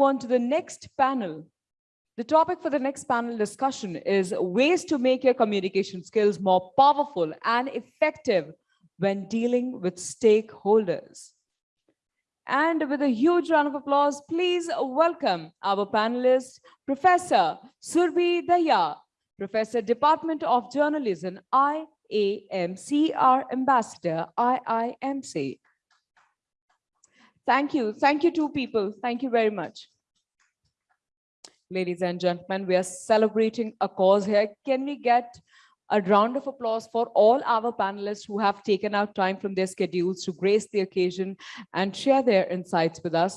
move on to the next panel. The topic for the next panel discussion is ways to make your communication skills more powerful and effective when dealing with stakeholders. And with a huge round of applause, please welcome our panelist, Professor Surbhi Dahiya, Professor, Department of Journalism, IAMCR Ambassador, IIMC. Thank you. Thank you, two people. Thank you very much. Ladies and gentlemen, we are celebrating a cause here. Can we get a round of applause for all our panelists who have taken out time from their schedules to grace the occasion and share their insights with us.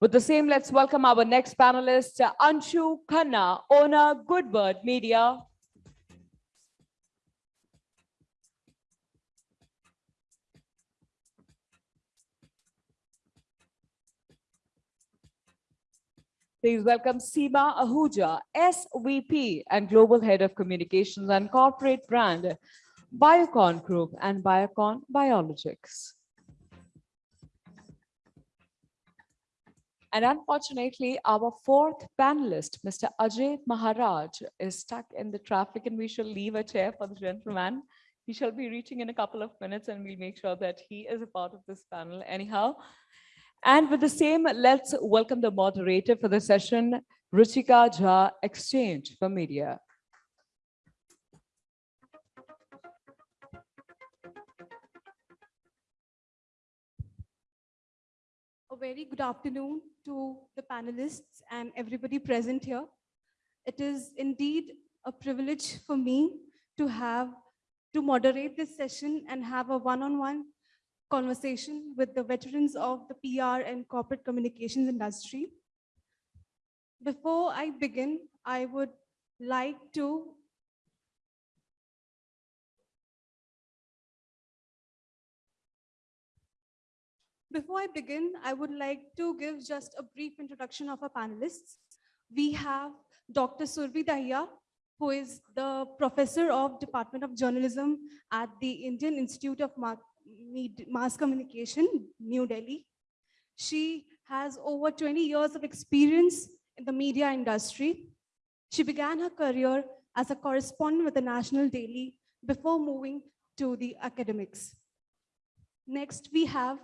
With the same, let's welcome our next panelist, Anshu Khanna, owner Goodbird Media. Please welcome Seema Ahuja, SVP and Global Head of Communications and Corporate Brand, Biocon Group and Biocon Biologics. And unfortunately, our fourth panelist, Mr. Ajay Maharaj, is stuck in the traffic and we shall leave a chair for the gentleman. He shall be reaching in a couple of minutes and we'll make sure that he is a part of this panel anyhow. And with the same, let's welcome the moderator for the session, Ruchika Jha, Exchange for Media. A very good afternoon to the panelists and everybody present here. It is indeed a privilege for me to have to moderate this session and have a one-on-one -on -one conversation with the veterans of the PR and corporate communications industry. Before I begin, I would like to Before I begin, I would like to give just a brief introduction of our panelists. We have Dr. Surbhi Dahiya, who is the professor of Department of Journalism at the Indian Institute of mass communication, New Delhi. She has over 20 years of experience in the media industry. She began her career as a correspondent with the National Daily before moving to the academics. Next, we have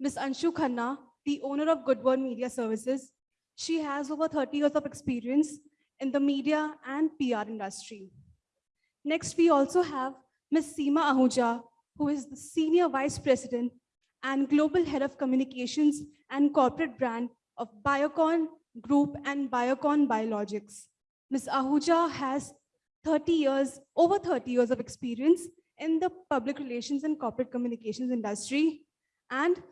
Ms. Anshu Khanna, the owner of Goodbird Media Services. She has over 30 years of experience in the media and PR industry. Next, we also have Ms. Seema Ahuja, who is the Senior Vice President and Global Head of Communications and Corporate Brand of Biocon Group and Biocon Biologics. Ms. Ahuja has 30 years, over 30 years of experience in the public relations and corporate communications industry. And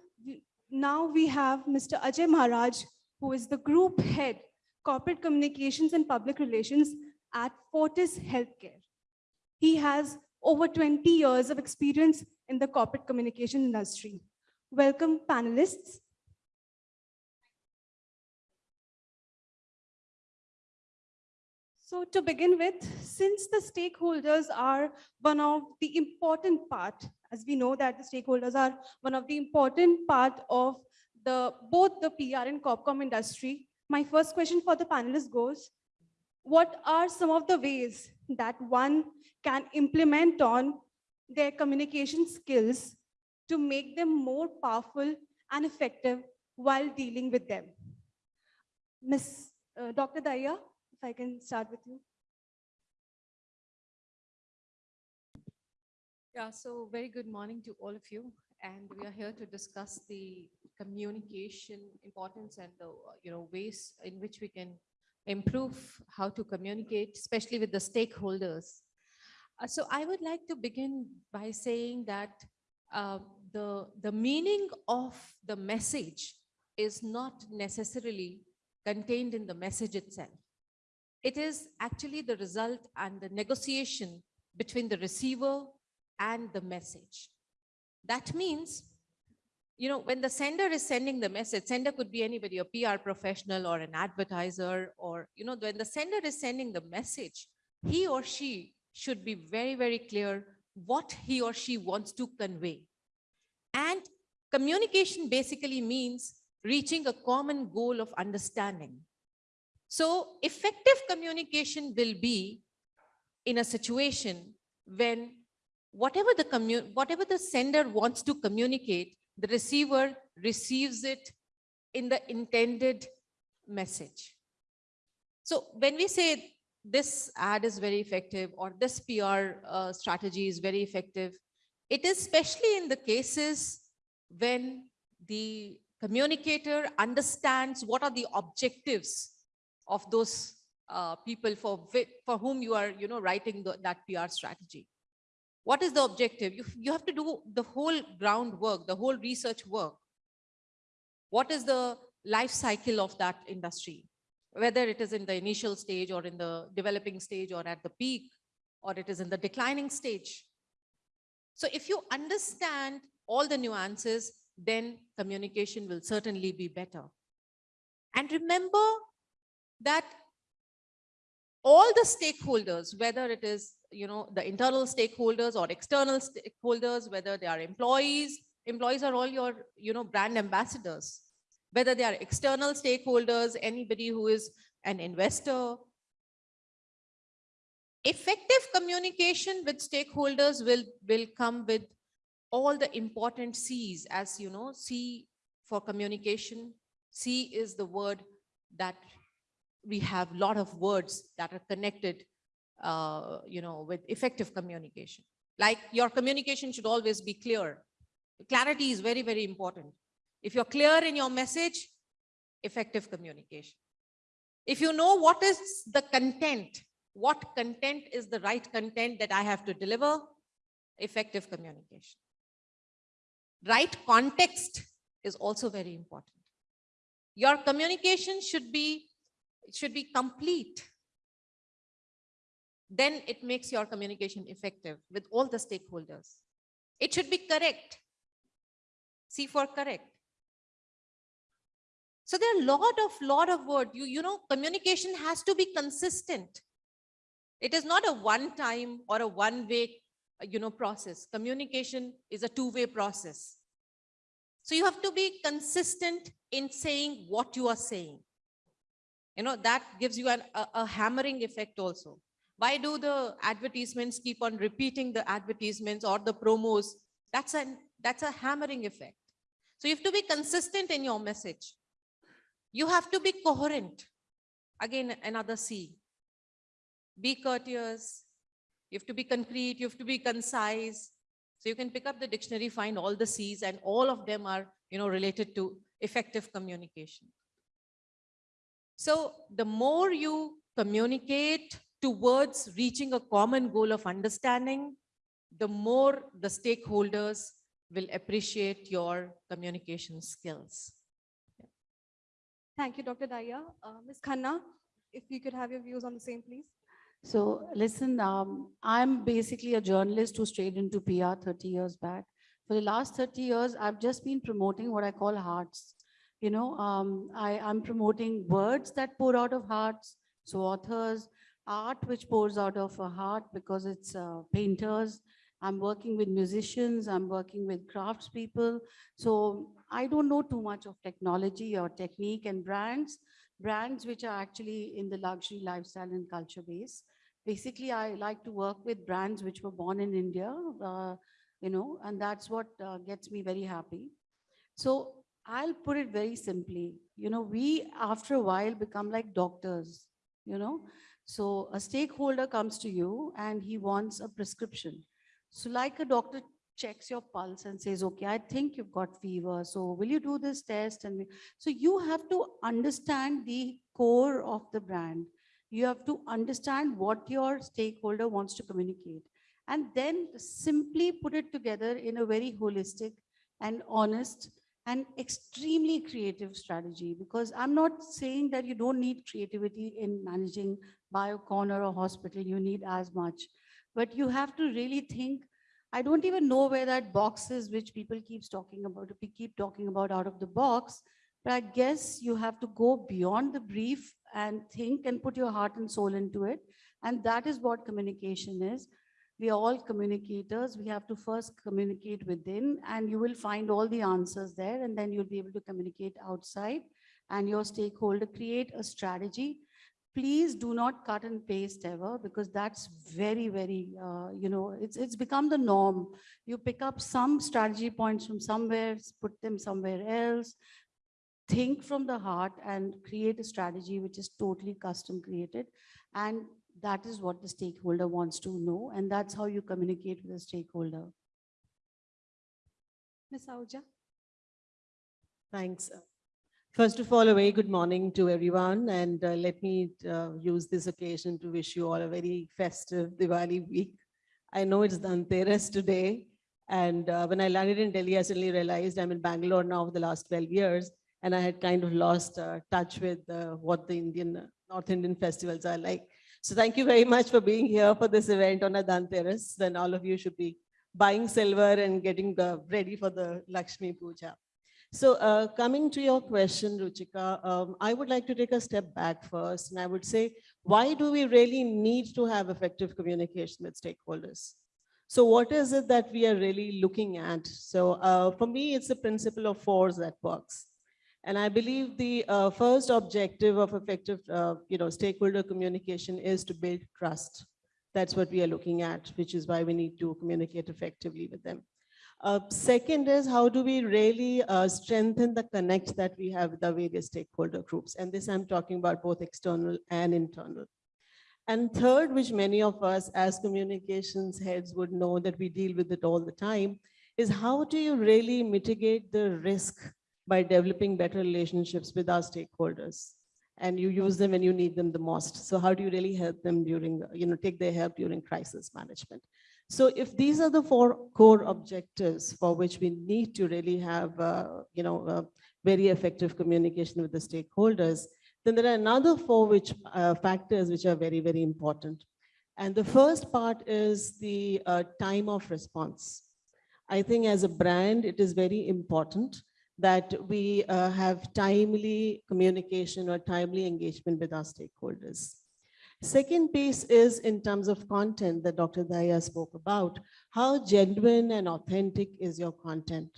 now we have Mr. Ajay Maharaj, who is the Group Head, Corporate Communications and Public Relations at Fortis Healthcare. He has over 20 years of experience in the corporate communication industry. Welcome panelists. So to begin with, since the stakeholders are one of the important part, as we know that the stakeholders are one of the important part of the both the PR and CorpComm industry, my first question for the panelists goes, what are some of the ways that one can implement on their communication skills to make them more powerful and effective while dealing with them. Miss uh, Dr. Dahiya, if I can start with you. Yeah, so very good morning to all of you. And we are here to discuss the communication importance and the you know ways in which we can improve how to communicate, especially with the stakeholders. Uh, so I would like to begin by saying that uh, the, the meaning of the message is not necessarily contained in the message itself. It is actually the result and the negotiation between the receiver and the message. That means you know, when the sender is sending the message, sender could be anybody, a PR professional or an advertiser, or, you know, when the sender is sending the message, he or she should be very, very clear what he or she wants to convey. And communication basically means reaching a common goal of understanding. So effective communication will be in a situation when whatever the whatever the sender wants to communicate, the receiver receives it in the intended message. So when we say this ad is very effective or this PR uh, strategy is very effective, it is especially in the cases when the communicator understands what are the objectives of those uh, people for, for whom you are, you know, writing the, that PR strategy. What is the objective? You, you have to do the whole groundwork, the whole research work. What is the life cycle of that industry? Whether it is in the initial stage or in the developing stage or at the peak, or it is in the declining stage. So if you understand all the nuances, then communication will certainly be better. And remember that all the stakeholders, whether it is, you know, the internal stakeholders or external stakeholders, whether they are employees, employees are all your, you know, brand ambassadors. Whether they are external stakeholders, anybody who is an investor. Effective communication with stakeholders will, will come with all the important C's as you know, C for communication. C is the word that we have a lot of words that are connected, uh, you know, with effective communication. Like your communication should always be clear. Clarity is very, very important. If you're clear in your message, effective communication. If you know what is the content, what content is the right content that I have to deliver, effective communication. Right context is also very important. Your communication should be, should be complete. Then it makes your communication effective with all the stakeholders. It should be correct. C for correct. So there are a lot of, lot of word. You, you know, communication has to be consistent. It is not a one time or a one way, you know, process. Communication is a two way process. So you have to be consistent in saying what you are saying. You know, that gives you an, a, a hammering effect also. Why do the advertisements keep on repeating the advertisements or the promos? That's an, that's a hammering effect. So you have to be consistent in your message. You have to be coherent. Again, another C. Be courteous. You have to be concrete. You have to be concise. So you can pick up the dictionary, find all the C's and all of them are, you know, related to effective communication. So the more you communicate towards reaching a common goal of understanding, the more the stakeholders will appreciate your communication skills. Thank you, Dr. Dahiya. Uh, Ms. Khanna, if you could have your views on the same, please. So listen, um, I'm basically a journalist who strayed into PR 30 years back. For the last 30 years, I've just been promoting what I call hearts. You know, um, I, I'm promoting words that pour out of hearts. So authors, art which pours out of a heart because it's uh, painters. I'm working with musicians, I'm working with craftspeople. So I don't know too much of technology or technique and brands, brands which are actually in the luxury lifestyle and culture base. Basically, I like to work with brands which were born in India, uh, you know, and that's what uh, gets me very happy. So I'll put it very simply, you know, we after a while become like doctors, you know. So a stakeholder comes to you and he wants a prescription. So like a doctor checks your pulse and says, okay, I think you've got fever. So will you do this test? And so you have to understand the core of the brand. You have to understand what your stakeholder wants to communicate and then simply put it together in a very holistic and honest and extremely creative strategy because I'm not saying that you don't need creativity in managing Biocon or a hospital, you need as much. But you have to really think, I don't even know where that box is, which people keeps talking about, we keep talking about out of the box. But I guess you have to go beyond the brief and think and put your heart and soul into it. And that is what communication is. We are all communicators. We have to first communicate within and you will find all the answers there and then you'll be able to communicate outside and your stakeholder, create a strategy. Please do not cut and paste ever because that's very, very, uh, you know, it's, it's become the norm. You pick up some strategy points from somewhere, put them somewhere else, think from the heart and create a strategy which is totally custom created. And that is what the stakeholder wants to know. And that's how you communicate with the stakeholder. Ms. Ahuja? Thanks. First of all, a very good morning to everyone, and uh, let me uh, use this occasion to wish you all a very festive Diwali week. I know it's Dhanteras today, and uh, when I landed in Delhi, I suddenly realized I'm in Bangalore now for the last 12 years, and I had kind of lost uh, touch with uh, what the Indian, North Indian festivals are like. So thank you very much for being here for this event on a Dhanteras. Then all of you should be buying silver and getting uh, ready for the Lakshmi Puja. So uh, coming to your question, Ruchika, um, I would like to take a step back first, and I would say, why do we really need to have effective communication with stakeholders? So what is it that we are really looking at? So uh, for me, it's the principle of force that works. And I believe the uh, first objective of effective, uh, you know, stakeholder communication is to build trust. That's what we are looking at, which is why we need to communicate effectively with them. Uh, second is how do we really uh, strengthen the connect that we have with the various stakeholder groups? And this I'm talking about both external and internal. And third, which many of us as communications heads would know that we deal with it all the time, is how do you really mitigate the risk by developing better relationships with our stakeholders? And you use them when you need them the most. So how do you really help them during, you know, take their help during crisis management? So if these are the four core objectives for which we need to really have, uh, you know, uh, very effective communication with the stakeholders, then there are another four which uh, factors which are very, very important. And the first part is the uh, time of response. I think as a brand, it is very important that we uh, have timely communication or timely engagement with our stakeholders. Second piece is in terms of content that Dr. Dahiya spoke about. How genuine and authentic is your content?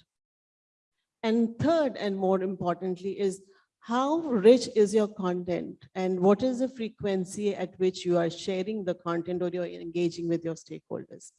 And third, and more importantly, is how rich is your content and what is the frequency at which you are sharing the content or you're engaging with your stakeholders?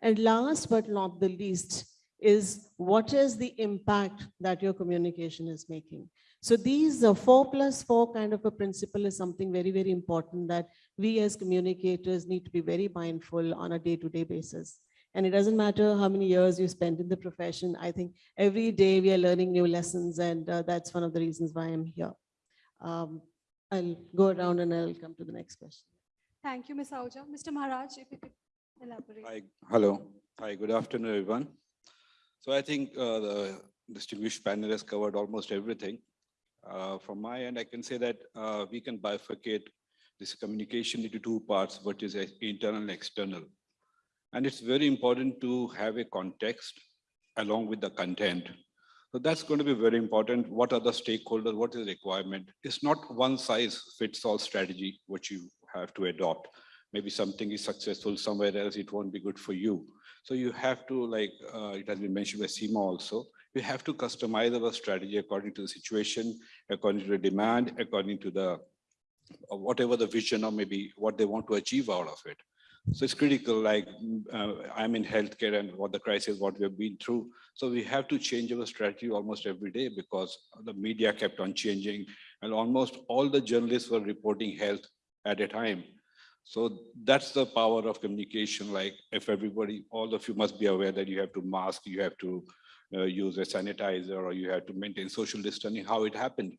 And last but not the least is what is the impact that your communication is making? So these four plus four kind of a principle is something very, very important that we as communicators need to be very mindful on a day-to-day basis. And it doesn't matter how many years you spend in the profession. I think every day we are learning new lessons and uh, that's one of the reasons why I'm here. Um, I'll go around and I'll come to the next question. Thank you, Ms. Ahuja. Mr. Maharaj, if you could elaborate. Hi, hello. Hi, good afternoon, everyone. So I think uh, the distinguished panel has covered almost everything. Uh, From my end, I can say that uh, we can bifurcate this communication into two parts, what is internal and external. And it's very important to have a context along with the content. So that's going to be very important. What are the stakeholders? What is the requirement? It's not one size fits all strategy, which you have to adopt. Maybe something is successful somewhere else, it won't be good for you. So you have to like, uh, it has been mentioned by Seema also, we have to customize our strategy according to the situation, according to the demand, according to the, whatever the vision or maybe what they want to achieve out of it. So it's critical, like uh, I'm in healthcare and what the crisis, what we've been through. So we have to change our strategy almost every day because the media kept on changing and almost all the journalists were reporting health at a time. So that's the power of communication. Like if everybody, all of you must be aware that you have to mask, you have to uh, use a sanitizer or you have to maintain social distancing, how it happened.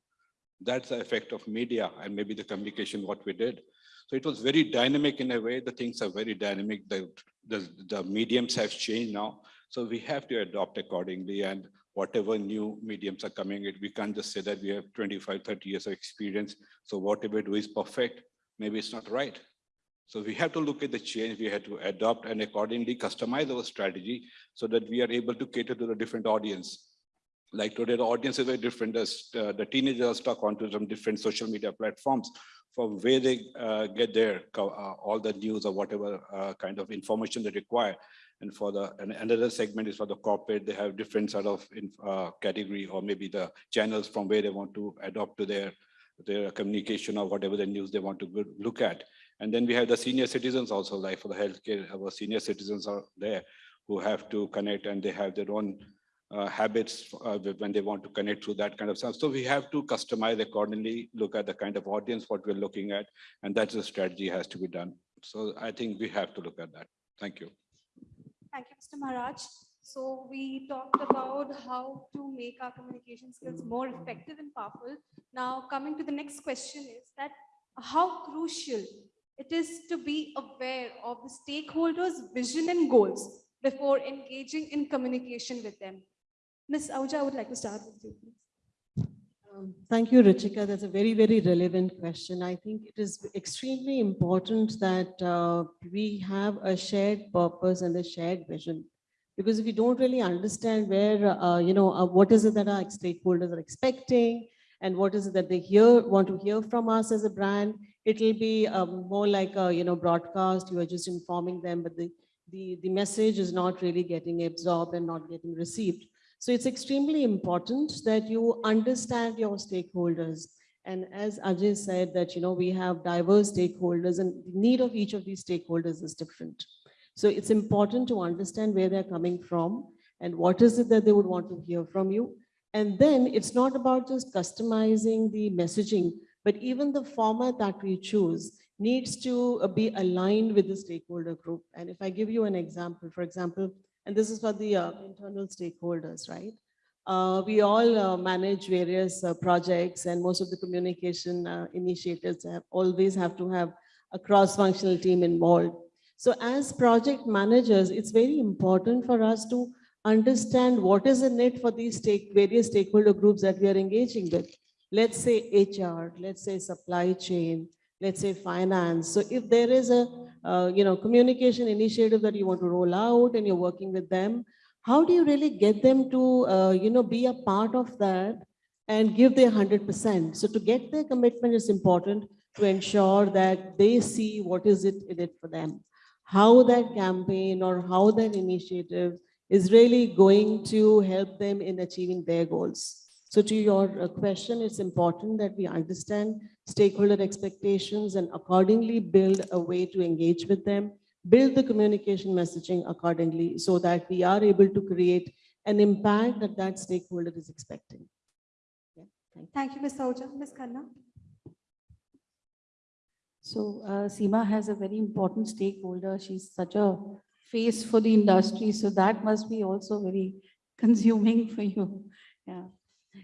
That's the effect of media and maybe the communication, what we did. So it was very dynamic in a way. The things are very dynamic. The, the, the mediums have changed now. So we have to adopt accordingly and whatever new mediums are coming, it we can't just say that we have 25, 30 years of experience. So whatever do is perfect. Maybe it's not right. So we have to look at the change, we have to adopt and accordingly customize our strategy so that we are able to cater to the different audience. Like today, the audience is very different as uh, the teenagers stuck onto some different social media platforms. from where they uh, get their, uh, all the news or whatever uh, kind of information they require. And for the, and another segment is for the corporate, they have different sort of in, uh, category or maybe the channels from where they want to adopt to their, their communication or whatever the news they want to look at. And then we have the senior citizens also, like for the healthcare, our senior citizens are there who have to connect and they have their own uh, habits uh, when they want to connect through that kind of stuff. So we have to customize accordingly, look at the kind of audience, what we're looking at, and that's the strategy has to be done. So I think we have to look at that. Thank you. Thank you, Mr. Maharaj. So we talked about how to make our communication skills more effective and powerful. Now, coming to the next question is that how crucial it is to be aware of the stakeholders' vision and goals before engaging in communication with them. Ms. Ahuja, I would like to start with you. please. Um, Thank you, Ruchika. That's a very, very relevant question. I think it is extremely important that uh, we have a shared purpose and a shared vision. Because if we don't really understand where, uh, you know, uh, what is it that our stakeholders are expecting and what is it that they hear, want to hear from us as a brand, it'll be um, more like a, you know, broadcast. You are just informing them, but the, the, the message is not really getting absorbed and not getting received. So it's extremely important that you understand your stakeholders. And as Ajay said that, you know, we have diverse stakeholders and the need of each of these stakeholders is different. So it's important to understand where they're coming from and what is it that they would want to hear from you. And then it's not about just customizing the messaging, but even the format that we choose needs to be aligned with the stakeholder group. And if I give you an example, for example, and this is for the uh, internal stakeholders, right? Uh, we all uh, manage various uh, projects and most of the communication uh, initiatives have always have to have a cross-functional team involved. So as project managers, it's very important for us to understand what is in it for these stake, various stakeholder groups that we are engaging with. Let's say HR, let's say supply chain, let's say finance. So if there is a, uh, you know, communication initiative that you want to roll out and you're working with them, how do you really get them to, uh, you know, be a part of that and give their 100%? So to get their commitment is important to ensure that they see what is it in it for them. How that campaign or how that initiative is really going to help them in achieving their goals. So to your uh, question, it's important that we understand stakeholder expectations and accordingly build a way to engage with them, build the communication messaging accordingly so that we are able to create an impact that that stakeholder is expecting. Yeah, thank you. Thank you, Ms. Ahuja. Ms. Khanna? So uh, Seema has a very important stakeholder. She's such a face for the industry. So that must be also very consuming for you. Yeah.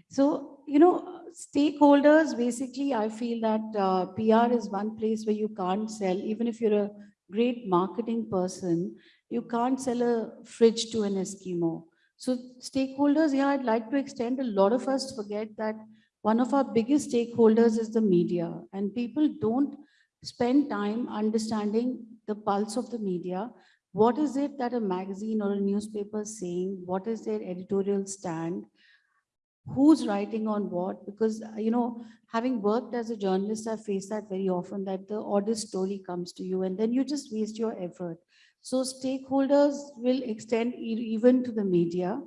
So, you know, stakeholders, basically, I feel that uh, PR is one place where you can't sell, even if you're a great marketing person, you can't sell a fridge to an Eskimo. So stakeholders, yeah, I'd like to extend, a lot of us forget that one of our biggest stakeholders is the media and people don't spend time understanding the pulse of the media. What is it that a magazine or a newspaper is saying? What is their editorial stand? Who's writing on what? Because, uh, you know, having worked as a journalist, I face that very often that the oddest story comes to you and then you just waste your effort. So stakeholders will extend e- even to the media.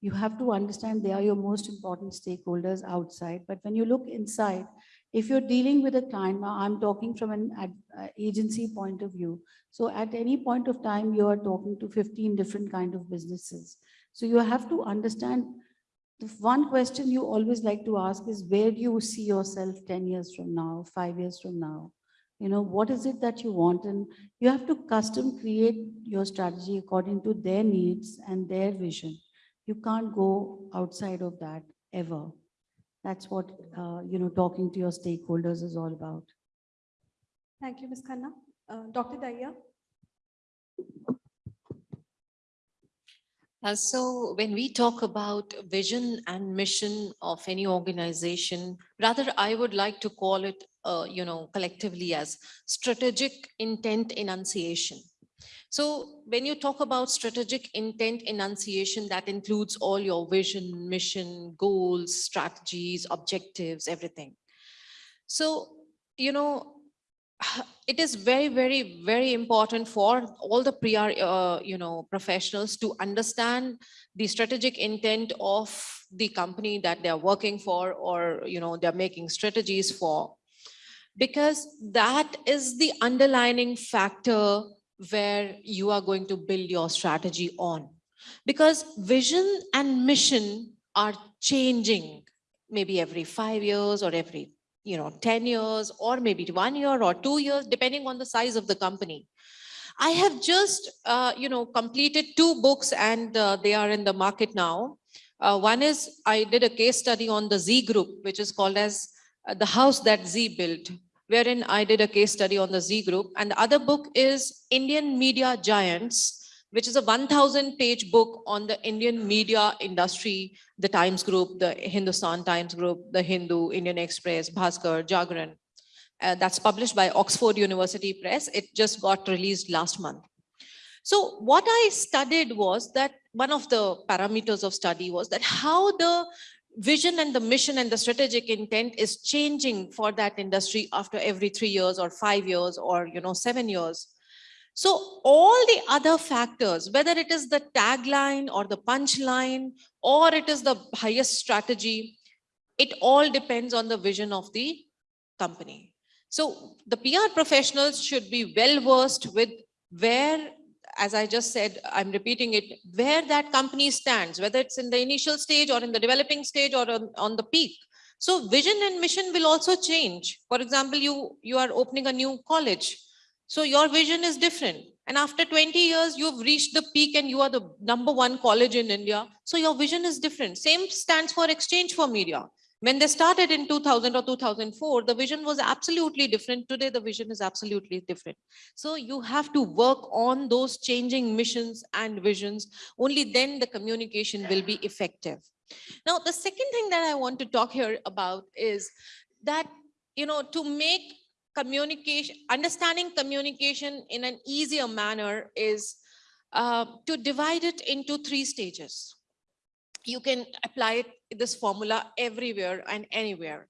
You have to understand they are your most important stakeholders outside. But when you look inside, if you're dealing with a client, now I'm talking from an ad- uh, agency point of view. So at any point of time, you are talking to 15 different kind of businesses. So you have to understand, one question you always like to ask is, where do you see yourself 10 years from now, five years from now? You know, what is it that you want? And you have to custom create your strategy according to their needs and their vision. You can't go outside of that ever. That's what, uh, you know, talking to your stakeholders is all about. Thank you, Ms. Khanna. Uh, Dr. Dahiya? Uh, so when we talk about vision and mission of any organization, rather I would like to call it, uh, you know, collectively as strategic intent enunciation. So when you talk about strategic intent enunciation, that includes all your vision, mission, goals, strategies, objectives, everything. So, you know, it is very, very, very important for all the PR, uh, you know, professionals to understand the strategic intent of the company that they're working for or, you know, they're making strategies for. Because that is the underlining factor where you are going to build your strategy on. Because vision and mission are changing maybe every five years or every you know 10 years or maybe one year or two years depending on the size of the company. I have just uh, you know completed two books and uh, they are in the market now. Uh, one is i did a case study on the Zee group which is called as uh, the house that Zee built wherein i did a case study on the Zee group. And the other book is indian media giants which is a 1000 page book on the Indian media industry, the Times Group, the Hindustan Times Group, the Hindu, Indian Express, Bhaskar, Jagran. Uh, that's published by Oxford University Press. It just got released last month. So what I studied was that one of the parameters of study was that how the vision and the mission and the strategic intent is changing for that industry after every three years or five years or you know seven years so all the other factors, whether it is the tagline or the punchline, or it is the highest strategy, it all depends on the vision of the company. So the PR professionals should be well versed with where, as I just said, I'm repeating it, where that company stands, whether it's in the initial stage or in the developing stage or on, on the peak. So vision and mission will also change. For example, you, you are opening a new college so your vision is different. And after 20 years, you've reached the peak and you are the number one college in India. So your vision is different. Same stands for exchange for media. When they started in 2000 or 2004, the vision was absolutely different. Today, the vision is absolutely different. So you have to work on those changing missions and visions. Only then the communication will be effective. Now, the second thing that I want to talk here about is that, you know, to make communication, understanding communication in an easier manner is uh, to divide it into three stages. You can apply it, this formula everywhere and anywhere.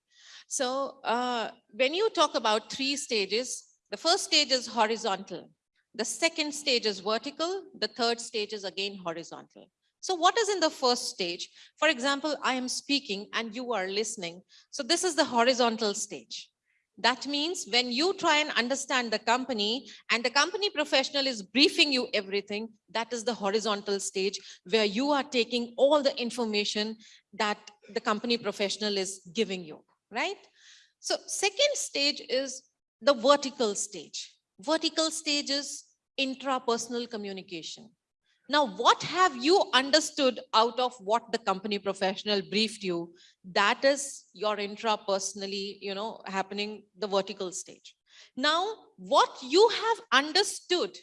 So uh, when you talk about three stages, the first stage is horizontal. The second stage is vertical. The third stage is again horizontal. So what is in the first stage? For example, I am speaking and you are listening. So this is the horizontal stage. That means when you try and understand the company and the company professional is briefing you everything, that is the horizontal stage where you are taking all the information that the company professional is giving you, right? So second stage is the vertical stage. Vertical stage is intrapersonal communication. Now, what have you understood out of what the company professional briefed you? That is your intrapersonally, you know, happening the vertical stage. Now, what you have understood,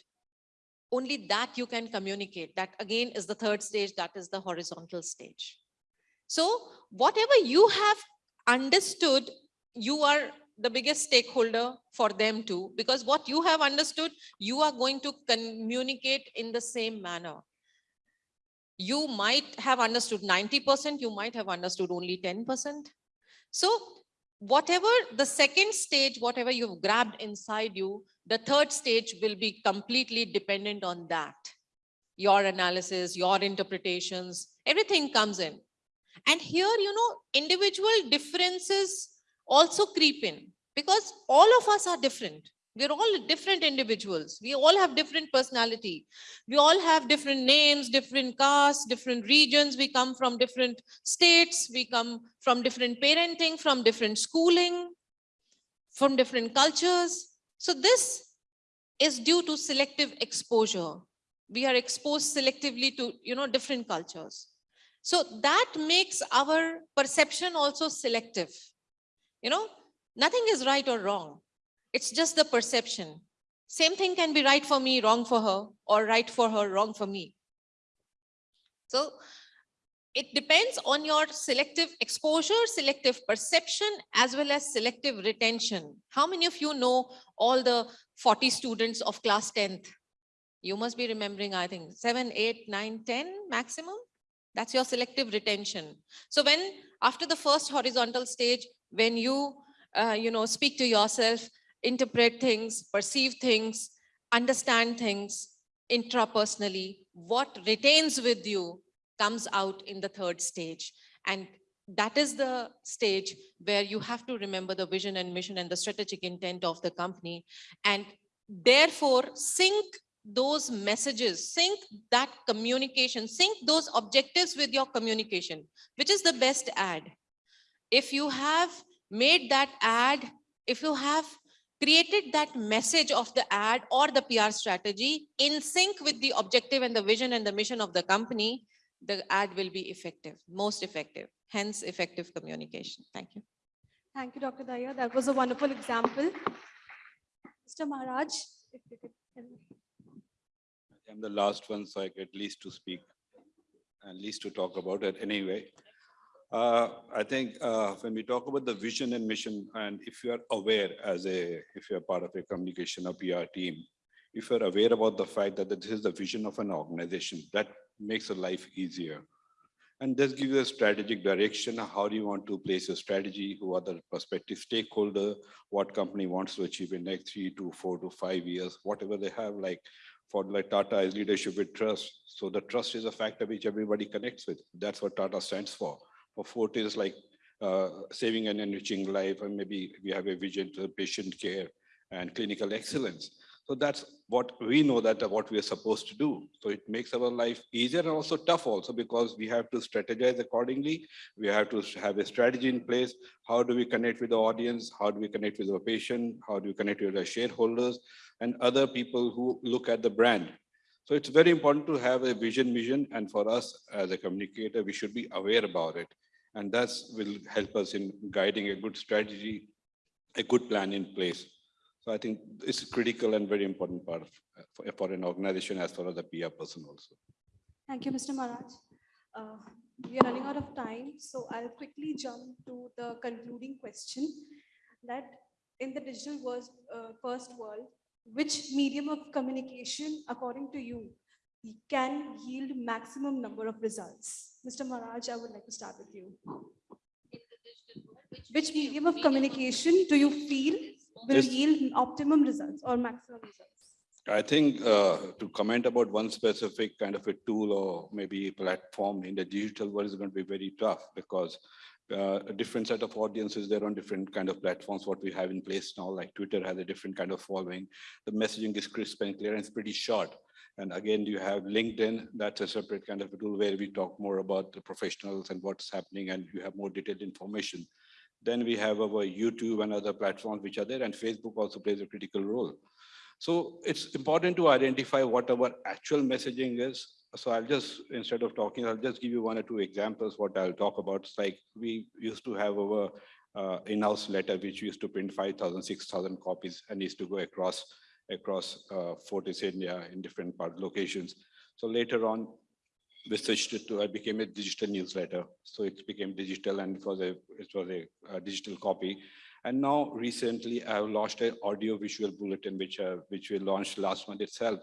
only that you can communicate. That again is the third stage, that is the horizontal stage. So whatever you have understood, you are the biggest stakeholder for them too, because what you have understood, you are going to communicate in the same manner. You might have understood 90%, you might have understood only 10%. So whatever the second stage, whatever you've grabbed inside you, the third stage will be completely dependent on that. Your analysis, your interpretations, everything comes in. And here, you know, individual differences also creep in because all of us are different. We're all different individuals. We all have different personality. We all have different names, different castes, different regions. We come from different states. We come from different parenting, from different schooling, from different cultures. So this is due to selective exposure. We are exposed selectively to, you know, different cultures. So that makes our perception also selective. You know, nothing is right or wrong. It's just the perception. Same thing can be right for me, wrong for her, or right for her, wrong for me. So it depends on your selective exposure, selective perception, as well as selective retention. How many of you know all the 40 students of class 10th? You must be remembering, I think, 7, 8, 9, 10 maximum. That's your selective retention. So when after the first horizontal stage, when you, uh, you know, speak to yourself interpret things, perceive things, understand things intrapersonally. What retains with you comes out in the third stage. And that is the stage where you have to remember the vision and mission and the strategic intent of the company. And therefore sync those messages, sync that communication, sync those objectives with your communication, which is the best ad. If you have made that ad, if you have created that message of the ad or the PR strategy in sync with the objective and the vision and the mission of the company, the ad will be effective, most effective, hence effective communication. Thank you. Thank you, Dr. Dahiya. That was a wonderful example. Mr. Maharaj, if you could. help me. I'm the last one, so I get least to speak and least to talk about it anyway. Uh, I think uh, when we talk about the vision and mission, and if you are aware as a, if you're part of a communication or PR team, if you're aware about the fact that this is the vision of an organization, that makes your life easier. And this gives you a strategic direction. How do you want to place your strategy? Who are the prospective stakeholder? What company wants to achieve in next three to four to five years, whatever they have, like for like Tata is leadership with trust. So the trust is a factor which everybody connects with. That's what Tata stands for. For Fortis is like uh, saving and enriching life, and maybe we have a vision to patient care and clinical excellence. So that's what we know that uh, what we are supposed to do. So it makes our life easier and also tough also because we have to strategize accordingly. We have to have a strategy in place. How do we connect with the audience? How do we connect with our patient? How do we connect with our shareholders and other people who look at the brand? So it's very important to have a vision, mission, and for us as a communicator, we should be aware about it. And that will help us in guiding a good strategy, a good plan in place. So I think it's a critical and very important part of, for, for an organization as far as the PR person also. Thank you, Mr. Maharaj. Uh, We are running out of time, so I'll quickly jump to the concluding question that in the digital world, uh, first world, which medium of communication, according to you, can yield maximum number of results? Mr. Maharaj, I would like to start with you. Which medium of communication do you feel will Yes. yield optimum results or maximum results? I think uh, to comment about one specific kind of a tool or maybe a platform in the digital world is going to be very tough because uh, a different set of audiences there on different kind of platforms what we have in place now like twitter has a different kind of following. The messaging is crisp and clear and it's pretty short. And again you have linkedin that's a separate kind of tool where we talk more about the professionals and what's happening and you have more detailed information. Then we have our youtube and other platforms which are there and facebook also plays a critical role. So it's important to identify what our actual messaging is. So I'll just, instead of talking, I'll just give you one or two examples what I'll talk about. It's like we used to have our uh, in-house letter, which used to print 5,000, 6,000 copies and used to go across across uh, Fortis India in different part locations. So later on, we switched it to, I became a digital newsletter. So it became digital and it was a, it was a, uh digital copy. And now recently I have launched an audio visual bulletin, which, uh, which we launched last month itself.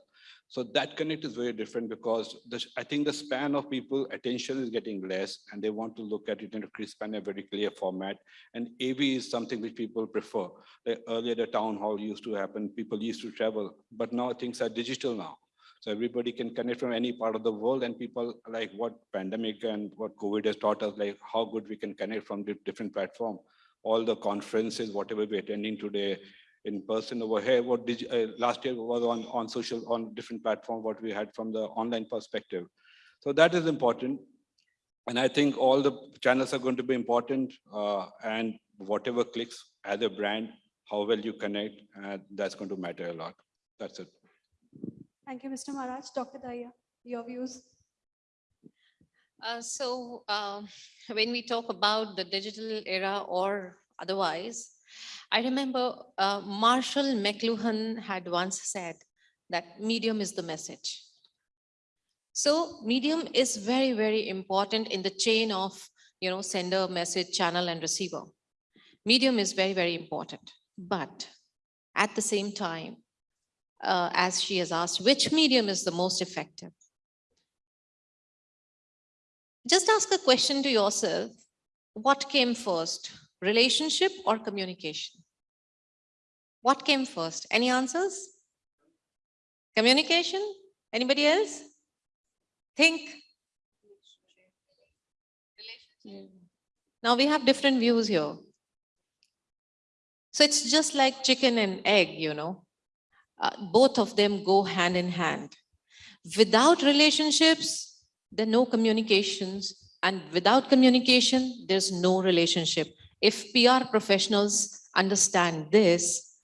So that connect is very different because the, I think the span of people attention is getting less and they want to look at it in a crisp and a very clear format. And AV is something which people prefer. Like earlier the town hall used to happen, people used to travel, but now things are digital now. So everybody can connect from any part of the world and people like what pandemic and what COVID has taught us, like how good we can connect from di- different platform. All the conferences, whatever we're attending today in person over here, what did, uh, last year was on, on social, on different platform, what we had from the online perspective. So that is important. And I think all the channels are going to be important uh, and whatever clicks as a brand, how well you connect, uh, that's going to matter a lot. That's it. Thank you, Mr. Maharaj. Dr. Dahiya, your views? Uh, so um, when we talk about the digital era or otherwise, I remember uh, Marshall McLuhan had once said that medium is the message. So medium is very, very important in the chain of, you know, sender, message, channel and receiver. Medium is very, very important. But at the same time, uh, as she has asked, which medium is the most effective? Just ask a question to yourself. What came first, relationship or communication? What came first? Any answers? Communication? Anybody else? Think. Now we have different views here. So it's just like chicken and egg, you know. Uh, both of them go hand in hand. Without relationships, there are no communications. And without communication, there's no relationship. If PR professionals understand this,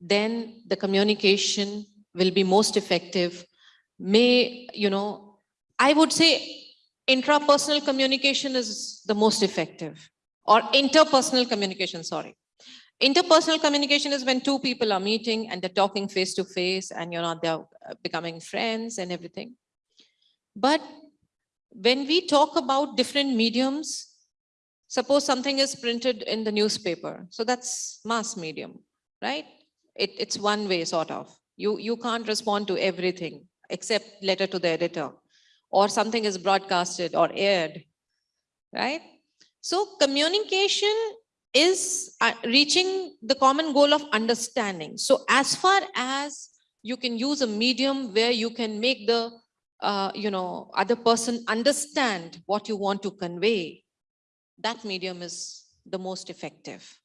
then the communication will be most effective. May, you know, I would say intrapersonal communication is the most effective or interpersonal communication, sorry. Interpersonal communication is when two people are meeting and they're talking face to face and you know, they're uh, becoming friends and everything. But when we talk about different mediums, suppose something is printed in the newspaper, so that's mass medium, right? It, it's one way sort of. You, you can't respond to everything except letter to the editor or something is broadcasted or aired, right? So communication is uh, reaching the common goal of understanding. So as far as you can use a medium where you can make the uh, you know other person understand what you want to convey, that medium is the most effective.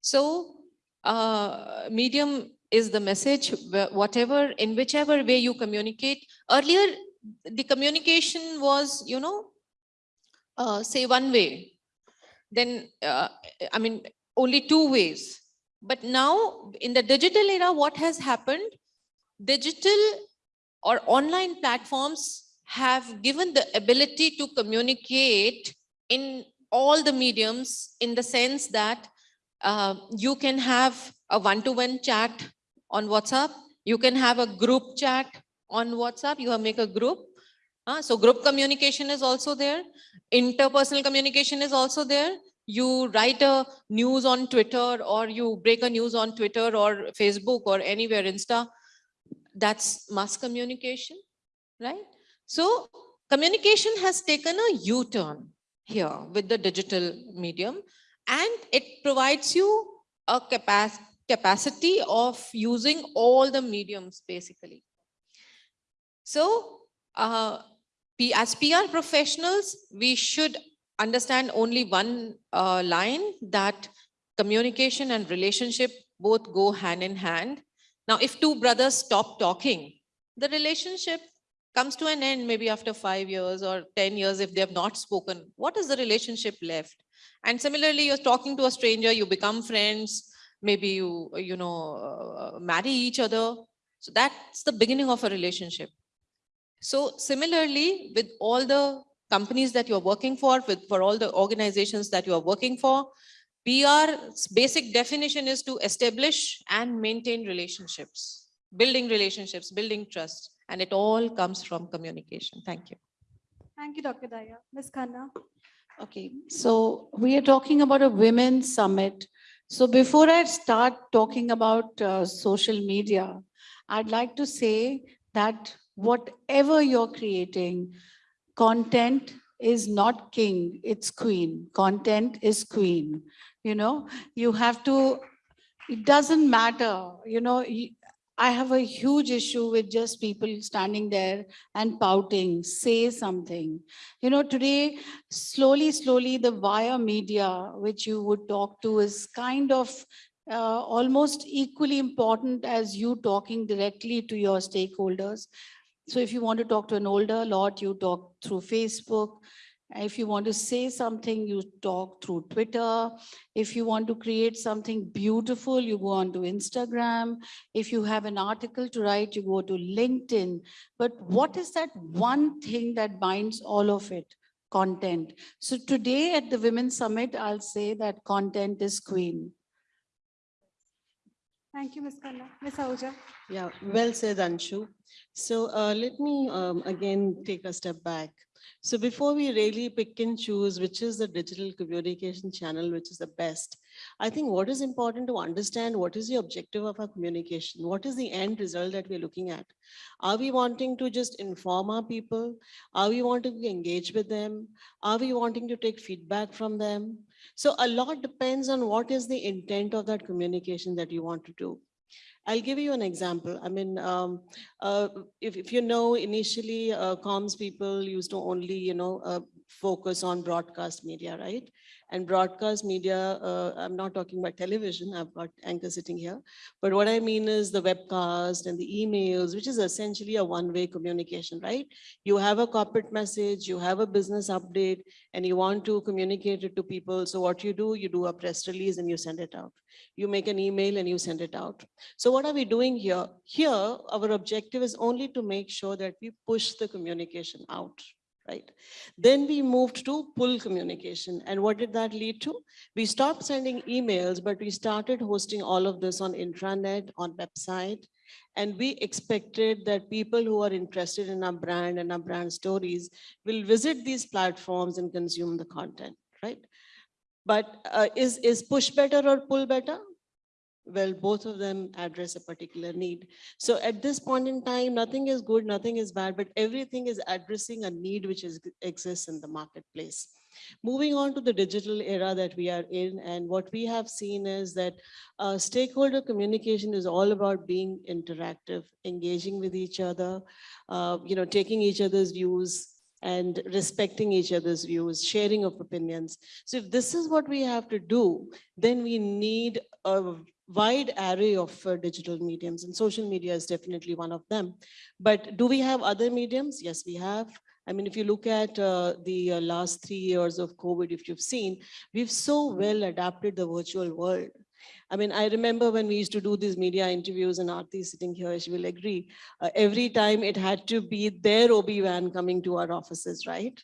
So uh, medium is the message, whatever, in whichever way you communicate. Earlier, the communication was, you know, uh, say one way, then, uh, I mean, only two ways. But now in the digital era, what has happened? Digital or online platforms have given the ability to communicate in all the mediums in the sense that uh, you can have a one-to-one chat on WhatsApp. You can have a group chat on WhatsApp. You have make a group. Uh, so group communication is also there. Interpersonal communication is also there. You write a news on Twitter or you break a news on Twitter or Facebook or anywhere, Insta. That's mass communication, right? So communication has taken a U-turn here with the digital medium and it provides you a capacity capacity of using all the mediums basically. So uh, as PR professionals, we should understand only one uh, line that communication and relationship both go hand in hand. Now, if two brothers stop talking, the relationship comes to an end maybe after five years or 10 years if they have not spoken. What is the relationship left? And similarly, you're talking to a stranger, you become friends, maybe you, you know, uh, marry each other. So that's the beginning of a relationship. So similarly, with all the companies that you're working for, with for all the organizations that you are working for, PR's basic definition is to establish and maintain relationships, building relationships, building trust, and it all comes from communication. Thank you. Thank you, Dr. Dahiya. Ms. Khanna. Okay, so we are talking about a women's summit. So before I start talking about uh, social media, I'd like to say that whatever you're creating, content is not king, it's queen. Content is queen. You know, you have to, it doesn't matter, you know, y- I have a huge issue with just people standing there and pouting, say something. You know, today, slowly, slowly, the via media, which you would talk to is kind of uh, almost equally important as you talking directly to your stakeholders. So if you want to talk to an older lot, you talk through Facebook. If you want to say something, you talk through Twitter. If you want to create something beautiful, you go on to Instagram. If you have an article to write, you go to LinkedIn. But what is that one thing that binds all of it? Content. So today at the Women's Summit, I'll say that content is queen. Thank you, Ms. Khanna. Ms. Ahuja. Yeah, well said, Anshu. So uh, let me um, again take a step back. So before we really pick and choose which is the digital communication channel which is the best, I think what is important to understand what is the objective of our communication? What is the end result that we're looking at? Are we wanting to just inform our people? Are we wanting to engage with them? Are we wanting to take feedback from them? So a lot depends on what is the intent of that communication that you want to do. I'll give you an example. I mean, um, uh, if, if you know, initially uh, comms people used to only, you know, uh, focus on broadcast media, right? And broadcast media, uh, I'm not talking about television, I've got anchor sitting here. But what I mean is the webcast and the emails, which is essentially a one-way communication, right? You have a corporate message, you have a business update, and you want to communicate it to people. So what you do, you do a press release and you send it out. You make an email and you send it out. So what are we doing here? Here, our objective is only to make sure that we push the communication out, right? Then we moved to pull communication. And what did that lead to? We stopped sending emails, but we started hosting all of this on intranet, on website. And we expected that people who are interested in our brand and our brand stories will visit these platforms and consume the content, right? But uh, is, is push better or pull better? Well, both of them address a particular need. So at this point in time, nothing is good, nothing is bad, but everything is addressing a need which is, exists in the marketplace. Moving on to the digital era that we are in, and what we have seen is that uh, stakeholder communication is all about being interactive, engaging with each other, uh, you know, taking each other's views, and respecting each other's views, sharing of opinions. So if this is what we have to do, then we need a wide array of uh, digital mediums and social media is definitely one of them. But do we have other mediums? Yes, we have. I mean, if you look at uh, the uh, last three years of COVID, if you've seen, we've so well adapted the virtual world. I mean, I remember when we used to do these media interviews and Aarti sitting here, she will agree. Uh, every time it had to be their OB van coming to our offices, right?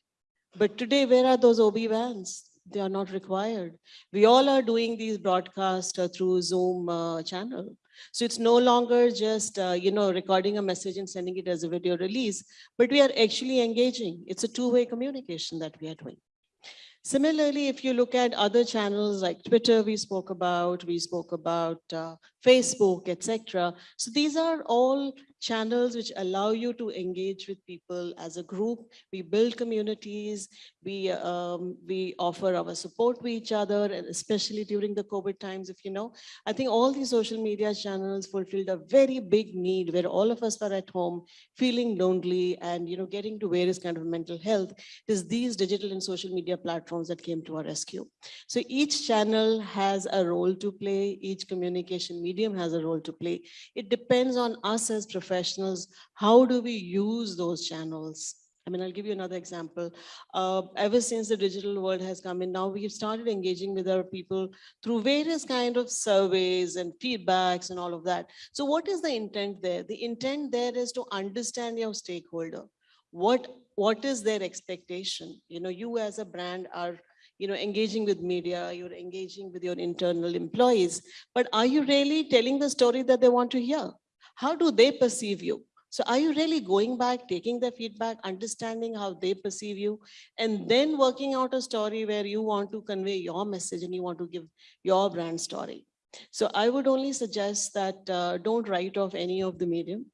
But today, where are those OB vans? They are not required. We all are doing these broadcasts uh, through Zoom uh, channel. So it's no longer just, uh, you know, recording a message and sending it as a video release, but we are actually engaging. It's a two-way communication that we are doing. Similarly, if you look at other channels like Twitter, we spoke about, we spoke about uh, Facebook, etc. So these are all channels which allow you to engage with people as a group. We build communities, we, um, we offer our support to each other, and especially during the COVID times, if you know. I think all these social media channels fulfilled a very big need where all of us were at home feeling lonely and you know getting to various kind of mental health. It is these digital and social media platforms that came to our rescue. So each channel has a role to play, each communication medium has a role to play. It depends on us as professionals, how do we use those channels? I mean, I'll give you another example. Uh, ever since the digital world has come in, now we've started engaging with our people through various kind of surveys and feedbacks and all of that. So what is the intent there? The intent there is to understand your stakeholder. What, what is their expectation? You know, you as a brand are you know, engaging with media, you're engaging with your internal employees, but are you really telling the story that they want to hear? How do they perceive you? So are you really going back, taking their feedback, understanding how they perceive you, and then working out a story where you want to convey your message and you want to give your brand story? So I would only suggest that uh, don't write off any of the medium.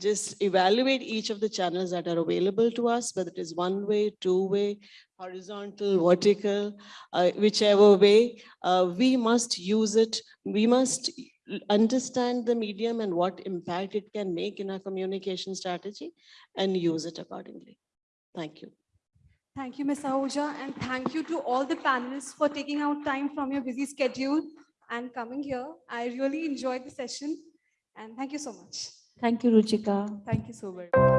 Just evaluate each of the channels that are available to us, whether it is one way, two way, horizontal, vertical, uh, whichever way, uh, we must use it. We must understand the medium and what impact it can make in our communication strategy and use it accordingly. Thank you. Thank you, Ms. Ahuja, and thank you to all the panelists for taking out time from your busy schedule and coming here. I really enjoyed the session and thank you so much. Thank you, Ruchika. Thank you so much.